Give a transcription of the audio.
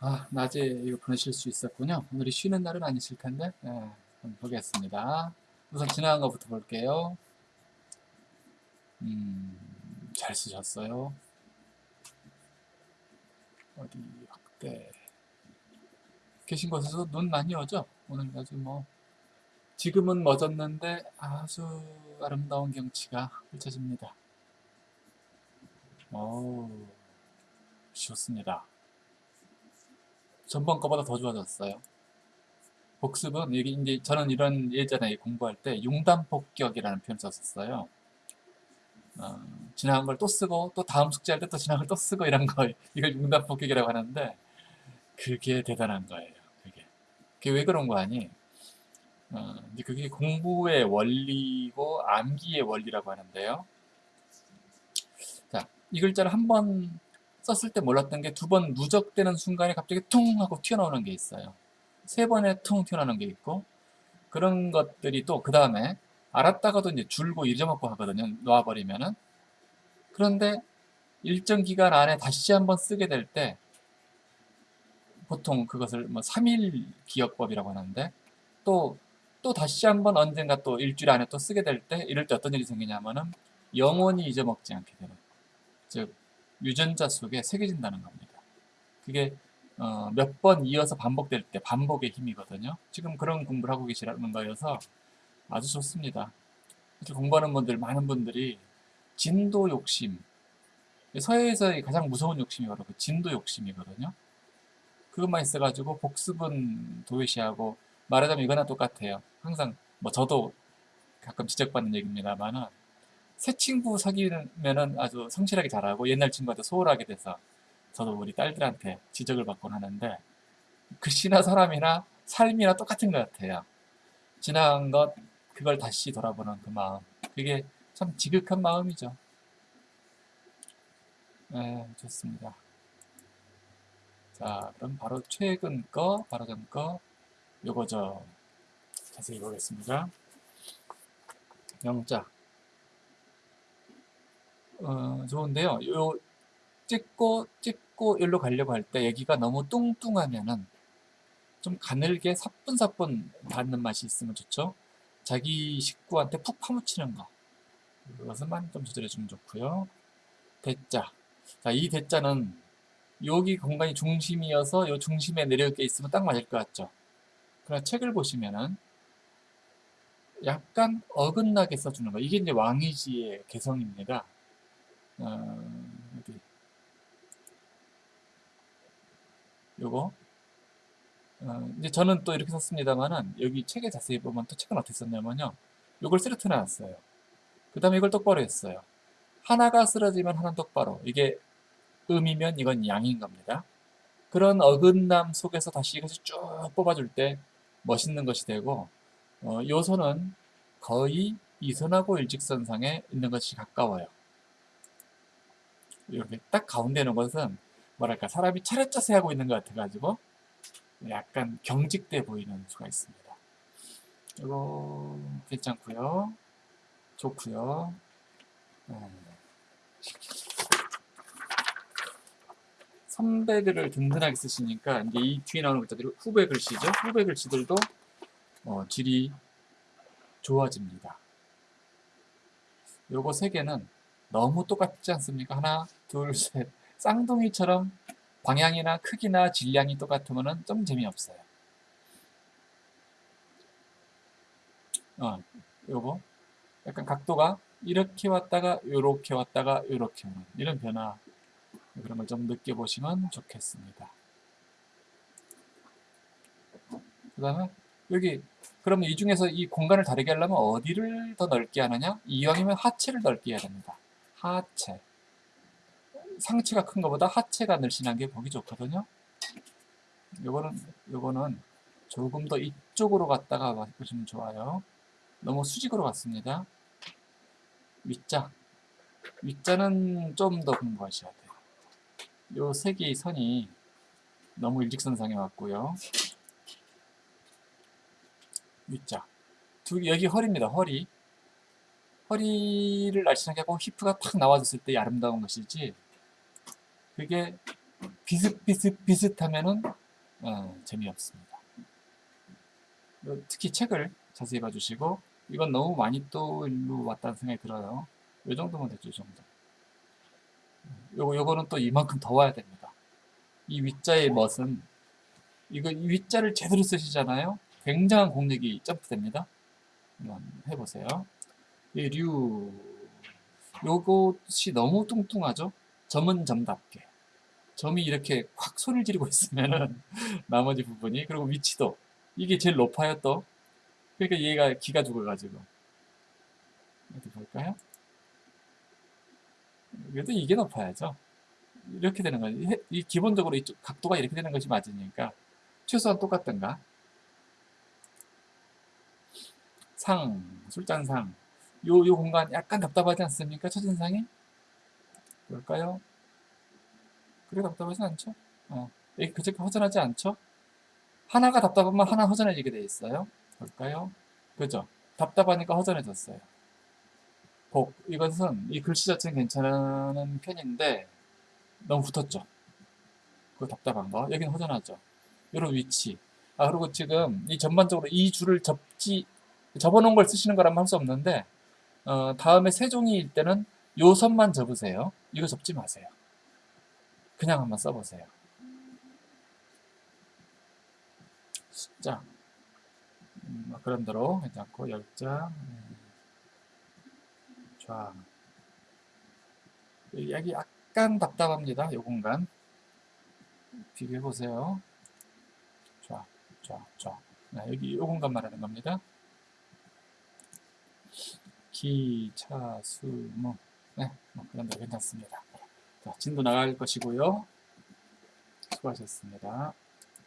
아, 낮에 이거 보내실 수 있었군요. 오늘이 쉬는 날은 아니실 텐데. 네, 한번 보겠습니다. 우선 지나간 것부터 볼게요. 음, 잘 쓰셨어요. 어디 확대. 계신 곳에서 눈 많이 오죠? 오늘 아주 뭐 지금은 멎었는데 아주 아름다운 경치가 펼쳐집니다. 오, 좋습니다. 전번 거보다 더 좋아졌어요. 복습은 여기 이제 저는 이런 예전에 공부할 때 융단 폭격이라는 표현을 썼었어요. 어, 지나간 걸 또 쓰고 또 다음 숙제할 때 또 지나간 걸 또 쓰고 이런 거 이걸 융단 폭격이라고 하는데 그게 대단한 거예요. 그게 그게 왜 그런 거 아니? 어, 그게 공부의 원리고 암기의 원리라고 하는데요. 자, 이 글자를 한번 썼을 때 몰랐던 게 두 번 누적되는 순간에 갑자기 퉁 하고 튀어나오는 게 있어요. 세 번에 퉁 튀어나오는 게 있고 그런 것들이 또 그 다음에 알았다가도 이제 줄고 잊어먹고 하거든요. 놓아버리면은 그런데 일정 기간 안에 다시 한번 쓰게 될 때 보통 그것을 뭐 3일 기억법이라고 하는데 또또 다시 한번 언젠가 또 일주일 안에 또 쓰게 될 때 이럴 때 어떤 일이 생기냐면은 영원히 잊어먹지 않게 되는 즉 유전자 속에 새겨진다는 겁니다. 그게 어, 몇 번 이어서 반복될 때 반복의 힘이거든요. 지금 그런 공부를 하고 계시라는 거여서 아주 좋습니다. 공부하는 분들 많은 분들이 진도 욕심 서해에서 가장 무서운 욕심이 바로 그 진도 욕심이거든요. 그것만 있어가지고 복습은 도외시하고 말하자면 이거나 똑같아요. 항상 뭐 저도 가끔 지적받는 얘기입니다만은 새 친구 사귀면은 아주 성실하게 잘하고 옛날 친구한테 소홀하게 돼서 저도 우리 딸들한테 지적을 받곤 하는데 글씨나 사람이나 삶이나 똑같은 것 같아요. 지나간 것 그걸 다시 돌아보는 그 마음 그게 참 지극한 마음이죠. 네, 좋습니다. 자, 그럼 바로 최근 거, 바로 전 거, 요거죠. 자세히 보겠습니다. 영자. 어, 좋은데요. 요 찍고 찍고 일로 가려고 할 때 여기가 너무 뚱뚱하면은 좀 가늘게 사뿐사뿐 닿는 맛이 있으면 좋죠. 자기 식구한테 푹 파묻히는 거. 그것만 좀 조절해주면 좋고요. 대자. 자, 이 대자는 여기 공간이 중심이어서 이 중심에 내려게 있으면 딱 맞을 것 같죠. 그러나 책을 보시면은 약간 어긋나게 써주는 거. 이게 이제 왕이지의 개성입니다. 어, 어디 요거. 어, 이제 저는 또 이렇게 썼습니다만은 여기 책에 자세히 보면 또 책은 어떻게 썼냐면요. 요걸 쓰러트 놨어요. 그 다음에 이걸 똑바로 했어요. 하나가 쓰러지면 하나는 똑바로. 이게 음이면 이건 양인 겁니다. 그런 어긋남 속에서 다시 이것을 쭉 뽑아줄 때 멋있는 것이 되고 어, 요선은 거의 이선하고 일직선상에 있는 것이 가까워요 이렇게 딱 가운데 있는 것은 뭐랄까 사람이 차렷 자세 하고 있는 것 같아가지고 약간 경직돼 보이는 수가 있습니다. 이거 괜찮고요. 좋고요. 네. 선배들을 든든하게 쓰시니까 이제 이 뒤에 나오는 글자들이 후배 글씨죠. 후배 글씨들도 어, 질이 좋아집니다. 요거 세 개는 너무 똑같지 않습니까? 하나, 둘, 셋. 쌍둥이처럼 방향이나 크기나 질량이 똑같으면 좀 재미없어요. 어, 요거. 약간 각도가 이렇게 왔다가 이렇게 왔다가 이렇게 오는 이런 변화 그런 걸 좀 느껴보시면 좋겠습니다. 그 다음에 여기 그러면 이 중에서 이 공간을 다르게 하려면 어디를 더 넓게 하느냐? 이왕이면 하체를 넓게 해야 됩니다. 하체. 상체가 큰 것보다 하체가 늘씬한 게 보기 좋거든요. 요거는, 요거는 조금 더 이쪽으로 갔다가 보시면 좋아요. 너무 수직으로 갔습니다. 윗자. 윗자는 좀 더 공부하셔야 돼요. 요 세 개의 선이 너무 일직선상에 왔고요. 윗자. 두, 여기 허리입니다. 허리. 허리를 날씬하게 하고 히프가 탁 나와줬을 때 아름다운 것이지 그게 비슷비슷 비슷하면은 어, 재미없습니다. 어, 특히 책을 자세히 봐주시고 이건 너무 많이 또 일로 왔다는 생각이 들어요. 이 정도면 됐죠, 이 정도. 요거, 요거는 또 이만큼 더 와야 됩니다. 이 위자의 멋은 이거 이 위자를 제대로 쓰시잖아요. 굉장한 공력이 점프됩니다. 한번 해보세요. 이 류, 요것이 너무 뚱뚱하죠? 점은 점답게. 점이 이렇게 확 소리를 지르고 있으면은 나머지 부분이 그리고 위치도 이게 제일 높아요 또. 그러니까 얘가 기가 죽어가지고. 어디 볼까요? 그래도 이게 높아야죠. 이렇게 되는 거지. 해- 이 기본적으로 이쪽 각도가 이렇게 되는 것이 맞으니까 최소한 똑같던가? 상 술잔상. 요, 요 공간 약간 답답하지 않습니까? 첫인상이 볼까요? 그게 답답하진 않죠? 어, 이게 그렇게 허전하지 않죠? 하나가 답답하면 하나 허전해지게 돼 있어요. 볼까요? 그죠? 답답하니까 허전해졌어요. 복, 이것은 이 글씨 자체는 괜찮은 편인데 너무 붙었죠? 그 답답한 거. 여기는 허전하죠? 이런 위치. 아, 그리고 지금 이 전반적으로 이 줄을 접지, 접어놓은 걸 쓰시는 거라면 할 수 없는데 어, 다음에 세 종이일 때는 요 선만 접으세요. 이거 접지 마세요. 그냥 한번 써보세요. 숫자. 음, 뭐 그런 대로 괜찮고, 열자. 음, 좌. 여기 약간 답답합니다. 이 공간. 비교해보세요. 좌, 좌, 좌. 네, 여기 이 공간 말하는 겁니다. 기, 차, 수, 뭐. 네, 뭐 그런 대로 괜찮습니다. 자, 진도 나갈 것이고요. 수고하셨습니다.